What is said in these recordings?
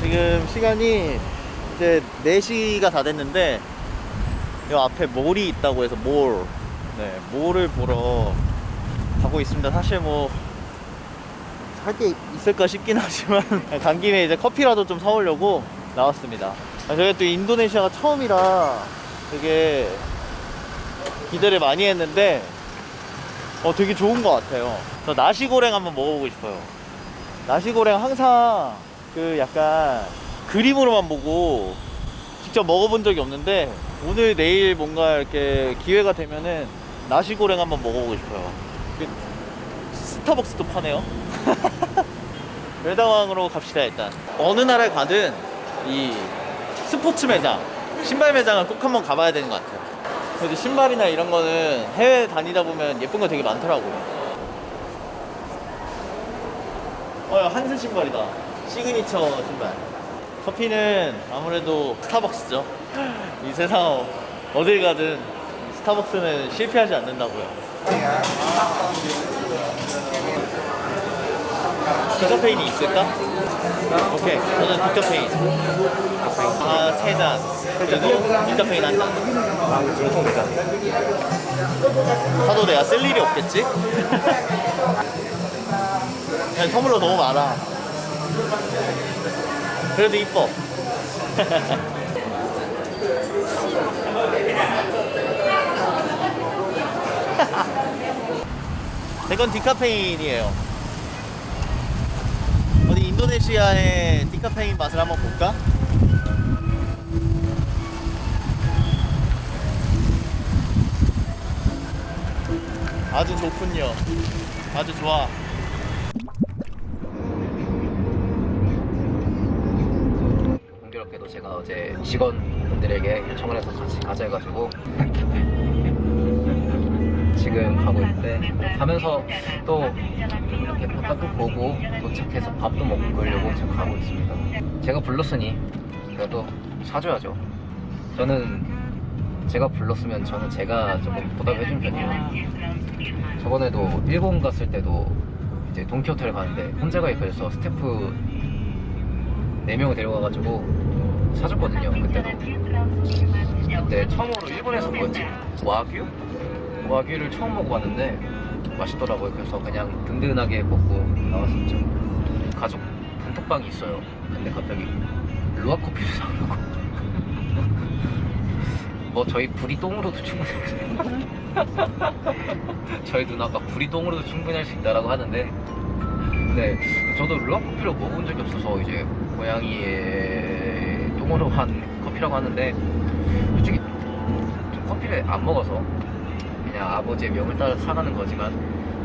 지금 시간이 이제 4시가 다 됐는데 이 앞에 몰이 있다고 해서 몰. 네, 몰을 보러 가고 있습니다. 사실 뭐할게 있을까 싶긴 하지만 간 김에 이제 커피라도 좀 사오려고 나왔습니다. 아, 저희가 또 인도네시아가 처음이라 되게 기대를 많이 했는데 어 되게 좋은 것 같아요. 저 나시고랭 한번 먹어보고 싶어요. 나시고랭 항상 그 약간 그림으로만 보고 직접 먹어본 적이 없는데 오늘 내일 뭔가 이렇게 기회가 되면은 나시고랭 한번 먹어보고 싶어요. 그 스타벅스도 파네요. 별다왕으로 갑시다 일단. 어느 나라에 가든 이 스포츠 매장 신발 매장은 꼭 한번 가봐야 되는 것 같아요. 그래도 신발이나 이런 거는 해외 다니다 보면 예쁜 거 되게 많더라고요. 어, 반스 신발이다. 시그니처 신발. 커피는 아무래도 스타벅스죠. 이 세상 어딜 가든 스타벅스는 실패하지 않는다고요. 디카페인이 있을까? 오케이. 저는 디카페인. 아, 세 잔. 그리고 디카페인 한 잔. 사도 내가 쓸 일이 없겠지? 그냥 선물로 너무 많아. 그래도 이뻐. 이건 디카페인이에요. 어디 인도네시아의 디카페인 맛을 한번 볼까? 아주 좋군요. 아주 좋아. 공교롭게도 제가 어제 직원분들에게 요청을 해서 같이 가자 해가지고 지금 가고 있는데 가면서 또 이렇게 바깥도 보고 도착해서 밥도 먹고 그러려고 지금 가고 있습니다. 제가 불렀으니 또 사줘야죠. 저는 제가 불렀으면 저는 제가 조금 보답해준 편이에요. 저번에도 일본 갔을 때도 이제 동키호텔 가는데 혼자 가기 그래서 스태프 4명을 데려가가지고 사줬거든요 그때도. 그때 처음으로 일본에서 뭐였지? 와규? 와규를 처음 먹어봤는데 맛있더라고요. 그래서 그냥 든든하게 먹고 나왔었죠. 가족 단톡방이 있어요. 근데 갑자기 루아 커피를 사오려고. 뭐 저희 부리똥으로도 충분히 저희 누나가 부리똥으로도 충분히 할 수 있다라고 하는데 네, 저도 루아 커피를 먹어본 적이 없어서 이제 고양이의 똥으로 한 커피라고 하는데 솔직히 좀 커피를 안 먹어서 그냥 아버지의 명을 따라 사가는 거지만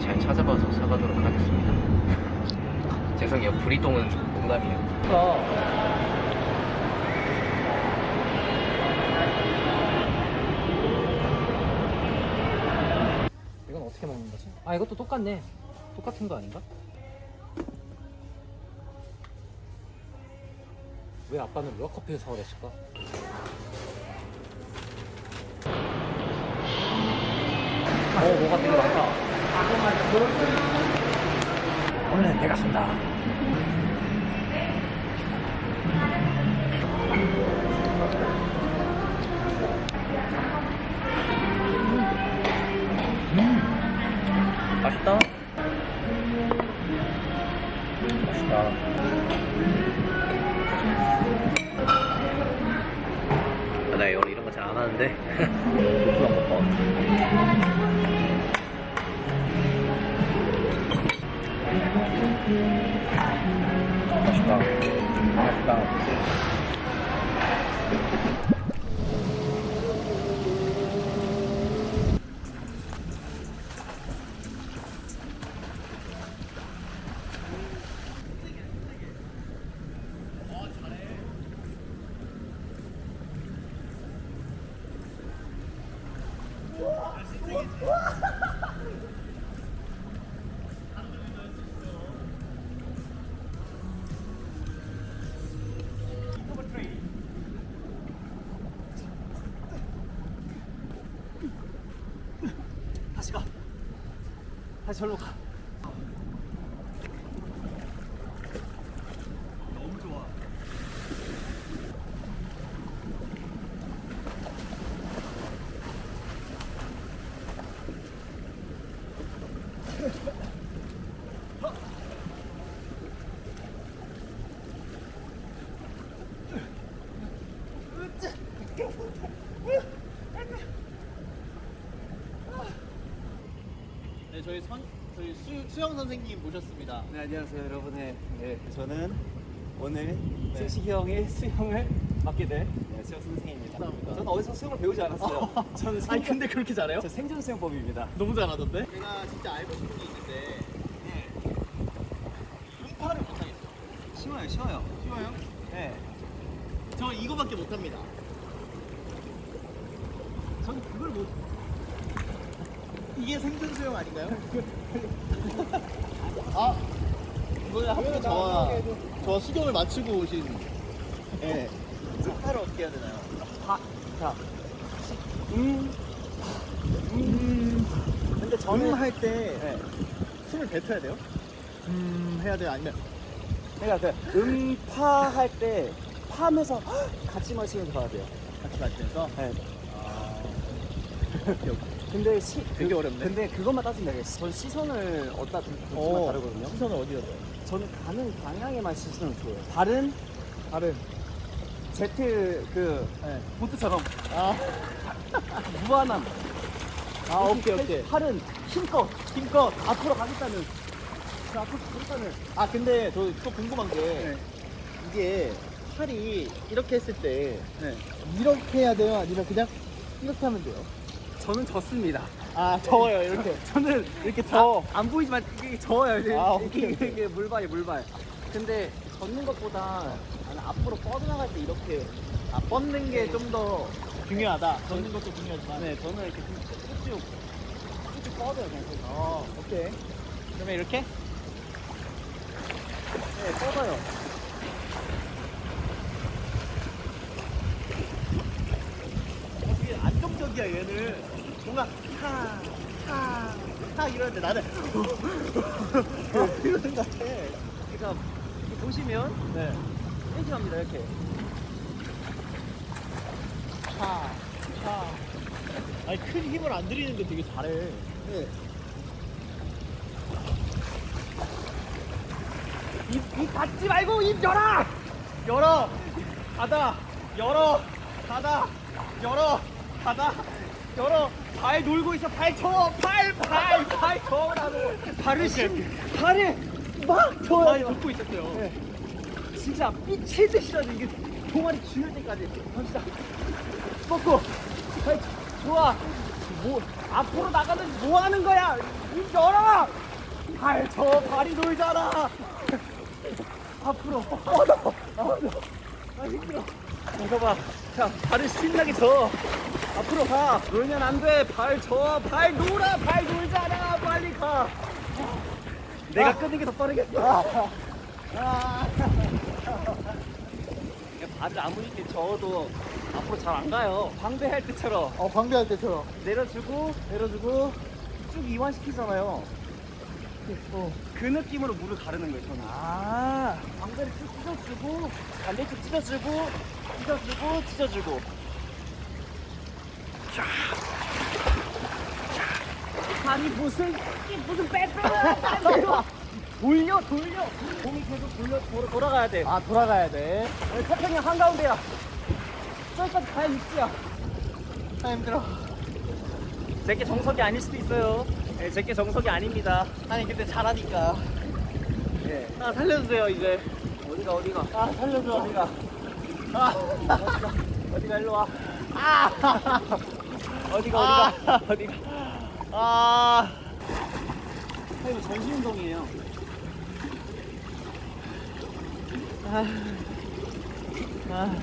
잘 찾아봐서 사가도록 하겠습니다. 죄송해요, 부리똥은 농담이에요. 이건 어떻게 먹는 거지? 아 이것도 똑같네. 똑같은 거 아닌가? 왜 아빠는 루아커피를 사오랬을까? 어 뭐가 되게 많다. 오늘은 내가. 맛있다. 맛있 절로 가. 너무 좋아. 저희 선 저희 수, 수영 선생님 모셨습니다. 네, 안녕하세요, 여러분. 네, 네, 저는 오늘 네. 승식이 형의 수영을 맡게 될 네, 수영 선생님입니다. 감사합니다. 저는 어디서 수영을 배우지 않았어요. 저는 아니 근데 그렇게 잘해요? 저 생존 수영법입니다. 너무 잘하던데? 제가 진짜 알고 싶은 게 있는데 음파를 못하겠어요. 쉬워요, 쉬워요. 쉬워요? 네, 저 이거밖에 못합니다. 저는 그걸 못. 이게 생존 수영 아닌가요? 아, 이번에 하필 저와 저 수경을 맞추고 오신 예. 음파를 어떻게 해야 되나요? 파, 자, 음, 음. 근데 저는 음 할때 네, 숨을 뱉어야 돼요? 음 해야 돼요? 아니면 그러니까 그 음파 할 때 파면서 같이 마시면서 가야 돼요. 같이 마시면서? 네. 아, 오케이, 오케이. 근데 시, 되게 그- 어렵네. 근데 그것만 따지면 되겠어. 전 시선을 어디다 둘- 둘지만 어, 다르거든요. 시선을 어디다 둬요? 저는 가는 방향에만 시선을 줘요. 발은 발은 제트 그 네. 보트처럼 아, 무한함. 아 오케이 오케이 팔은 힘껏 힘껏 앞으로 가겠다는 그 앞으로 가겠다는. 아 근데 저 또 궁금한 게 네. 이게 팔이 이렇게 했을 때 네. 이렇게 해야 돼요? 아니면 그냥 이렇게 하면 돼요? 저는 졌습니다. 아 더워요 이렇게 저는 이렇게 더 아, 안 보이지만 이게 저어요. 이게, 아, 이게, 오케이, 오케이. 이게 물발이 물발. 근데 걷는 것보다 나는 앞으로 뻗어나갈 때 이렇게 아, 뻗는 게 좀 더 중요하다 걷는 것도 중요하지만 네 저는 이렇게 좀 쭉쭉 쭉쭉 뻗어요 그냥. 어 오케이 그러면 이렇게? 네 뻗어요. 되게 안정적이야 얘는 뭔가 하하하 이러는데 나는 이러는 것 같아 그러니까 보시면 네 이렇게 갑니다 이렇게. 하, 하. 아니 큰 힘을 안 들이는데 되게 잘해 네. 입, 입 닫지 말고 입 열어! 열어! 닫아! 열어! 닫아! 열어! 닫아! 열어! 발 놀고 있어! 발 쳐! 발! 발! 발 쳐라고! 발을 심! 발을 막 쳐요! 발이 덮고 있었어요 진짜 미칠 듯이라도 이게 동아리 죽을 때까지 갑시다 뻗고 아이, 좋아 뭐 앞으로 나가는 뭐 하는 거야 입 열어 발 쳐! 발이 놀잖아! 앞으로 뻗어 뻗어 아 힘들어. 이거 봐자 발을 신나게 저 앞으로 가. 놀면 안돼발저발 놀아. 발 놀잖아. 빨리 가. 내가 끄는 게 더 빠르겠어. 아. 발을 아무리 이렇게 저어도 앞으로 잘 안 가요. 방배할 때처럼. 어 방배할 때처럼. 내려주고 내려주고 쭉 이완시키잖아요. 어, 그 느낌으로 물을 가르는 거예요, 저는. 아, 방배를 쭉 찢어주고 반대쪽 찢어주고 찢어주고 찢어주고. 아니 무슨 무슨 빼빼야 돌려 돌려 공이 계속 돌려 돌아, 돌아가야 돼. 아 돌아가야 돼 여기 태평양 한가운데야. 저기까지 가야 육지야. 아 힘들어 제게 정석이 아닐 수도 있어요. 네, 제게 정석이 아닙니다. 아니 근데 잘하니까 네. 아 살려주세요 이제 어디가 어디가 아 살려줘 어디가 아 어디가 어디가 일로 와. 아, 어디가 아. 어디가 어디가. 아, 아, 이거 전신 운동이에요. 아. 아